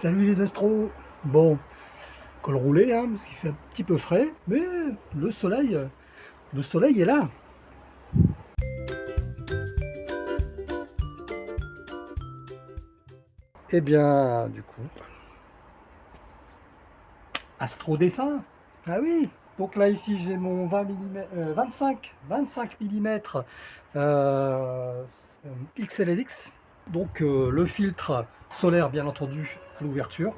Salut les astros? Bon, col roulé, hein, parce qu'il fait un petit peu frais, mais le soleil, le soleil est là. Eh bien, du coup, astro dessin. Ah oui donc là ici j'ai mon 20 mm, 25, 25 mm XLLX donc euh, le filtre solaire bien entendu à l'ouverture.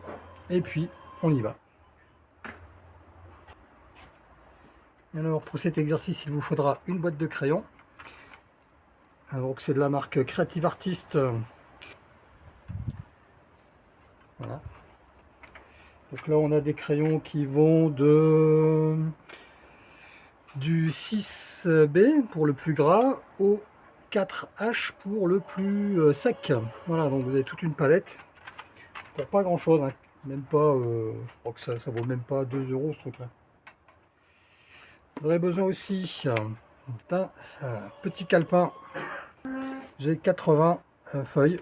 Et puis on y va. Alors pour cet exercice il vous faudra une boîte de crayons donc c'est de la marque Creative Artist. Voilà. Donc là on a des crayons qui vont de du 6B pour le plus gras au 4H pour le plus euh, sec. Voilà, donc vous avez toute une palette pour pas grand chose, hein. même pas, euh, je crois que ça, ça vaut même pas 2 euros ce truc là. Vous aurez besoin aussi d'un petit calepin. J'ai 80 euh, feuilles,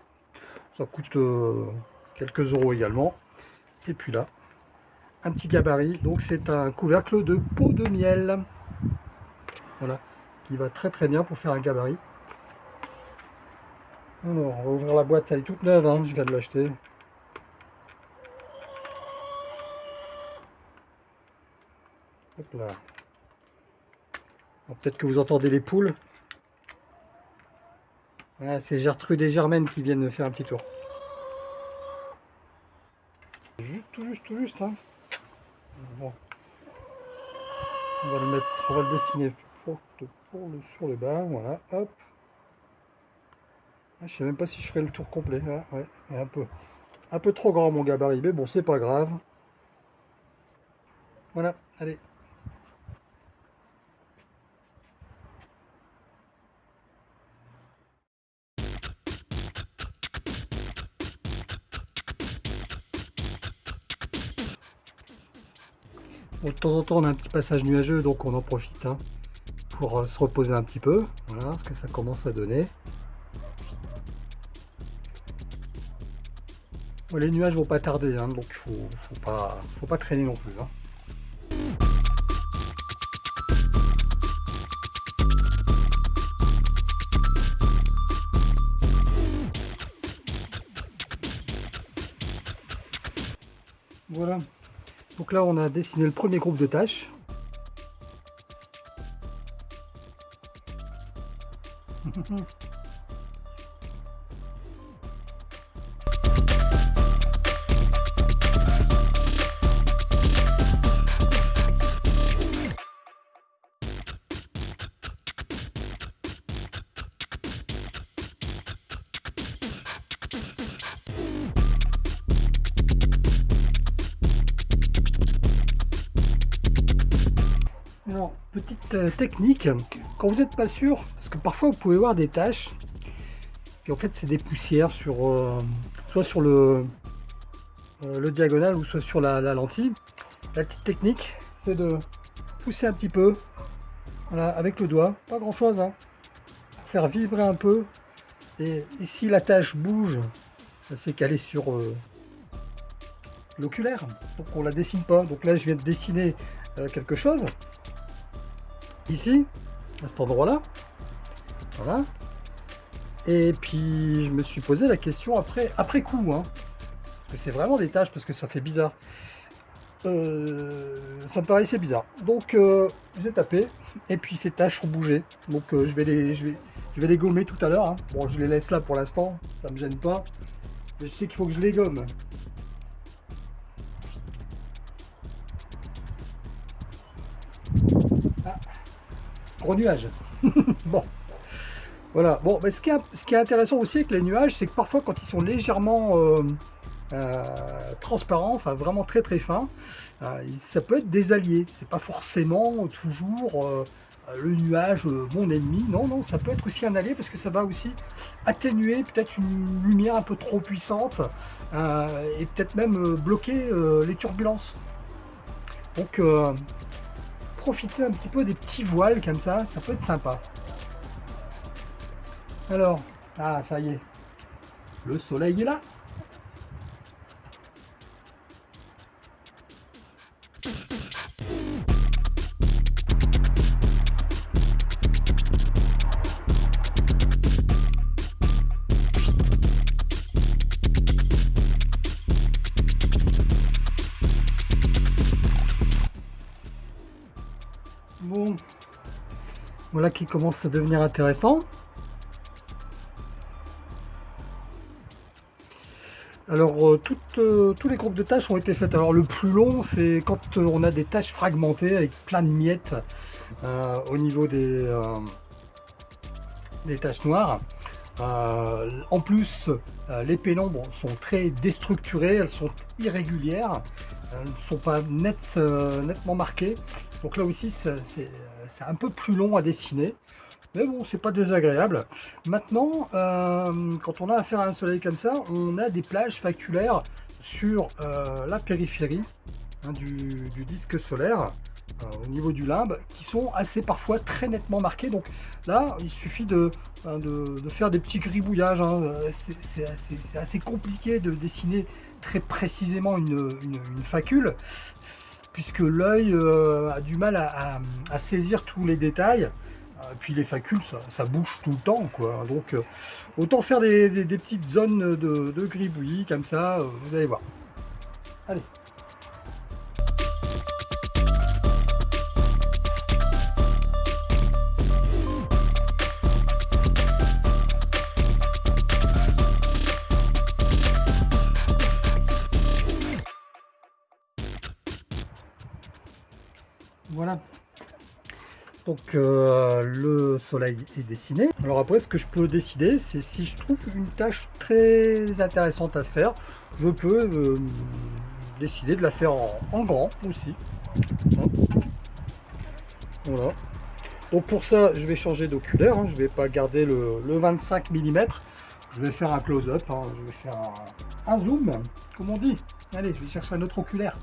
ça coûte quelques euros également. Et puis là, un petit gabarit, donc c'est un couvercle de peau de miel. Voilà, qui va très très bien pour faire un gabarit. Alors, on va ouvrir la boîte, elle est toute neuve, hein, je viens de l'acheter. Hop là. Peut-être que vous entendez les poules. c'est Gertrude et Germaine qui viennent faire un petit tour. Juste, tout juste, tout juste. Hein. Bon. On va le mettre, on va le dessiner pour le, sur le bas, voilà, hop. Ah, je sais même pas si je ferai le tour complet. Ah, un peu, un peu trop grand mon gabarit, mais bon, c'est pas grave. Voilà, allez. de temps en temps, on a un petit passage nuageux, donc on en profite hein, pour euh, se reposer un petit peu. Voilà ce que ça commence à donner. Les nuages vont pas tarder, hein, donc il faut, faut, pas, faut pas traîner non plus. Hein. Voilà. Donc là, on a dessiné le premier groupe de tâches. petite euh, technique, quand vous n'êtes pas sûr, parce que parfois vous pouvez voir des taches, et en fait c'est des poussières sur, euh, soit sur le, euh, le diagonal ou soit sur la, lentille. La petite technique, c'est de pousser un petit peu, avec le doigt, pas grand chose, hein, faire vibrer un peu, et ici la tâche bouge, c'est qu'elle est sur l'oculaire, donc on la dessine pas. Donc là je viens de dessiner quelque chose, ici, à cet endroit-là. Voilà. Et puis, je me suis posé la question après, après coup. Hein, que c'est vraiment des tâches, parce que ça fait bizarre. Euh, ça me paraissait bizarre. Donc, euh, j'ai tapé. Et puis, ces tâches ont bougé. Donc, euh, je, vais les, je, vais, je vais les gommer tout à l'heure. Hein. Bon, je les laisse là pour l'instant. Ça me gêne pas. Mais je sais qu'il faut que je les gomme. Gros nuages. bon. Voilà. Bon, mais ce qui, est, ce qui est intéressant aussi avec les nuages, c'est que parfois quand ils sont légèrement euh, euh, transparents, enfin vraiment très très fins, euh, ça peut être des alliés. C'est pas forcément toujours le nuage mon ennemi. Non, non, ça peut être aussi un allié parce que ça va aussi atténuer peut-être une lumière un peu trop puissante et peut-être même bloquer les turbulences. Donc profiter un petit peu des petits voiles comme ça, ça peut être sympa. Alors, ah ça y est, le soleil est là. Voilà qui commence à devenir intéressant. Alors, euh, euh, tous les groupes de tâches ont été faits. Alors, le plus long, c'est quand euh, on a des tâches fragmentées avec plein de miettes au niveau des, des tâches noires. en plus, les pénombres sont très déstructurées, elles sont irrégulières, elles ne sont pas nettement marquées. Donc là aussi, c'est un peu plus long à dessiner. Mais bon, c'est pas désagréable. Maintenant, euh, quand on a affaire à un soleil comme ça, on a des plages faculaires sur euh, la périphérie hein, du, disque solaire, euh, au niveau du limbe, qui sont assez parfois très nettement marqués. Donc là, il suffit de, hein, faire des petits gribouillages. Hein. C'est assez, compliqué de dessiner très précisément une, facule, puisque l'œil a du mal à saisir tous les détails. Et puis les facules, ça, bouge tout le temps, quoi. Donc, euh, autant faire des, petites zones de, de gribouillis, comme ça, euh, vous allez voir. Allez. Voilà, donc euh, le soleil est dessiné. Alors après, ce que je peux décider, c'est si je trouve une tâche très intéressante à faire, je peux euh, décider de la faire en, grand aussi. Voilà. Donc pour ça, je vais changer d'oculaire. Hein. Je ne vais pas garder le, 25 mm. Je vais faire un close-up. Hein. Je vais faire un, un zoom, comme on dit. Allez, je vais chercher un autre oculaire.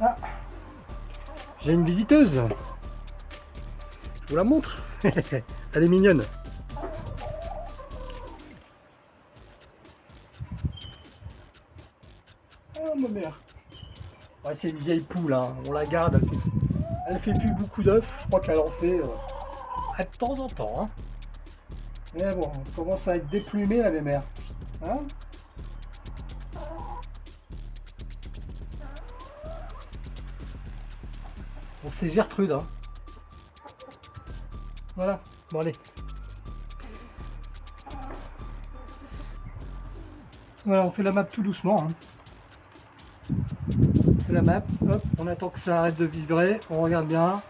Ah J'ai une visiteuse. Je vous la montre. Elle est mignonne. Oh ma mère. C'est une vieille poule, hein. on la garde, elle fait, fait plus beaucoup d'œufs, je crois qu'elle en fait... Euh, de temps en temps. Hein. Mais bon, on commence à être déplumé la mémère. Hein bon, c'est Gertrude. Hein. Voilà, bon allez. Voilà, on fait la map tout doucement. Hein. On fait la map, hop, on attend que ça arrête de vibrer, on regarde bien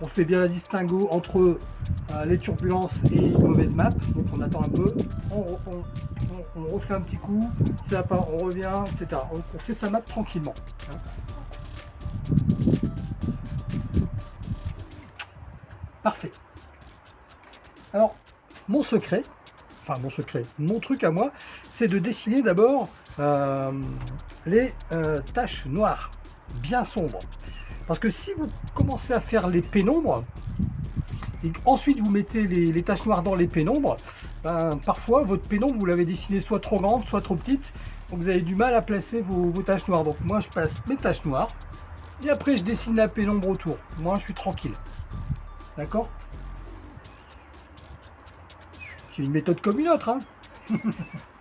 on fait bien la distinguo entre euh, les turbulences et une mauvaise map. Donc on attend un peu, on, refait un petit coup, ça pas, on revient, etc. On, fait sa map tranquillement. Parfait. Alors, mon secret, enfin mon secret, mon truc à moi, c'est de dessiner d'abord euh, les euh, taches noires, bien sombres. Parce que si vous commencez à faire les pénombres, et ensuite vous mettez les, taches noires dans les pénombres, ben, parfois votre pénombre vous l'avez dessiné soit trop grande, soit trop petite, donc vous avez du mal à placer vos, vos taches noires. Donc moi je passe mes taches noires, et après je dessine la pénombre autour. Moi je suis tranquille. D'accord? C'est une méthode comme une autre. Hein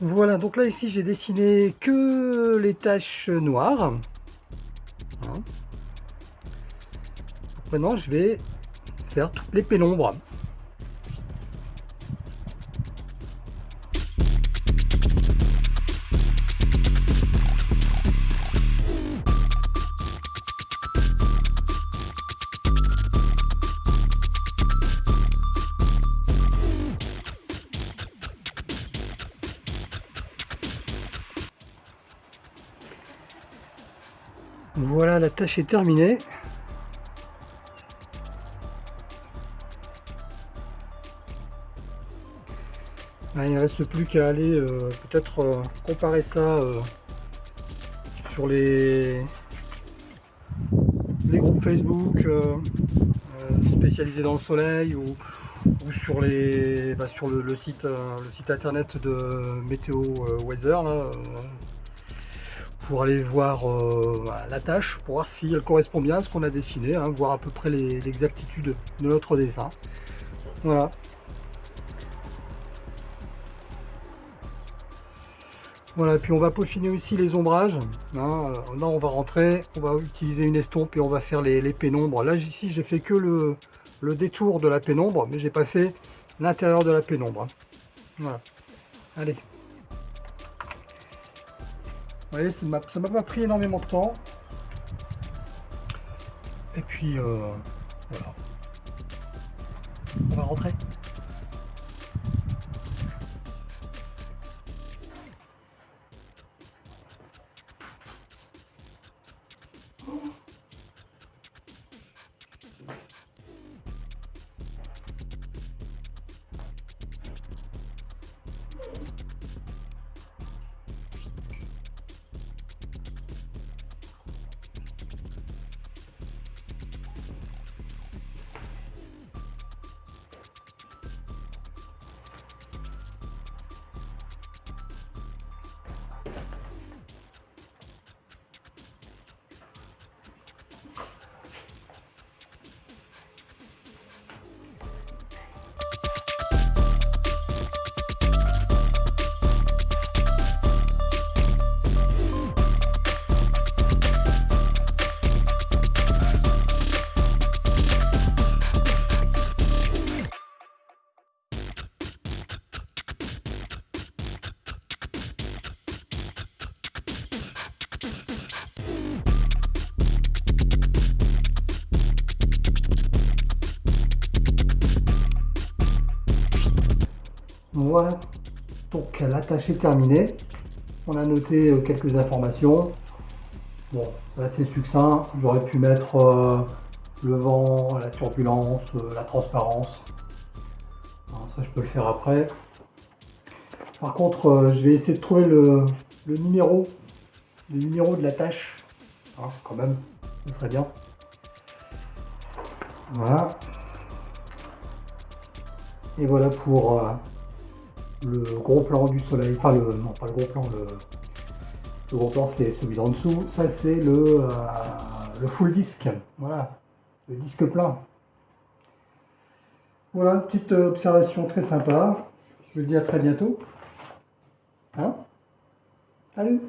Voilà, donc là ici j'ai dessiné que les taches noires. Maintenant je vais faire toutes les pénombres. Tâche est terminée. il ne reste plus qu'à aller peut-être comparer ça sur les, les groupes Facebook spécialisés dans le soleil ou, sur, les, bah, sur le, site, le site internet de Météo Weather pour aller voir euh, bah, la tâche, pour voir si elle correspond bien à ce qu'on a dessiné, hein, voir à peu près l'exactitude de notre dessin. Voilà. Voilà, puis on va peaufiner aussi les ombrages. Hein. Là, on va rentrer, on va utiliser une estompe et on va faire les, pénombres. Là, ici, j'ai fait que le, le, détour de la pénombre, mais j'ai pas fait l'intérieur de la pénombre. Hein. Voilà. Allez. Vous voyez, ça m'a pas pris énormément de temps. Et puis, euh, voilà. On va rentrer. Voilà, donc la tâche est terminée. On a noté euh, quelques informations. Bon, assez succinct. J'aurais pu mettre euh, le vent, la turbulence, euh, la transparence. ça, je peux le faire après. Par contre, je vais essayer de trouver le, numéro, le numéro de la tâche. Hein, quand même, ce serait bien. Voilà. Et voilà pour le gros plan du soleil, enfin le, non pas le gros plan, le, gros plan c'est celui d'en dessous, ça c'est le, euh, le full disque, voilà, le disque plein. Voilà, petite observation très sympa, je vous dis à très bientôt. Hein? Salut